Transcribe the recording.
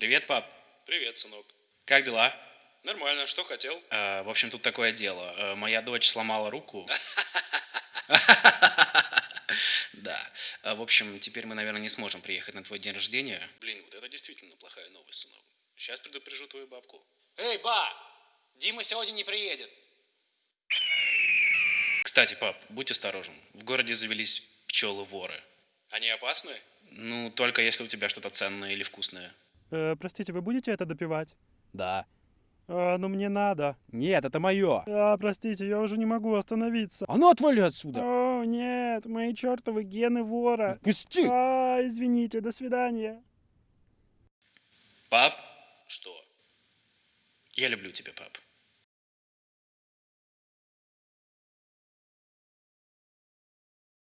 Привет, пап. Привет, сынок. Как дела? Нормально, что хотел? Э, в общем, тут такое дело. Э, моя дочь сломала руку. Да. Э, В общем, теперь мы, наверное, не сможем приехать на твой день рождения. Блин, вот это действительно плохая новость, сынок. Сейчас предупрежу твою бабку. Эй, ба! Дима сегодня не приедет. Кстати, пап, будь осторожен. В городе завелись пчелы-воры. Они опасны? Ну, только если у тебя что-то ценное или вкусное. Э, простите, вы будете это допивать? Да. А, ну мне надо. Нет, это мое. А, простите, я уже не могу остановиться. А ну отвали отсюда. О, нет, мои чертовы гены вора. Пусти. А, извините, до свидания. Пап, Что? я люблю тебя, пап.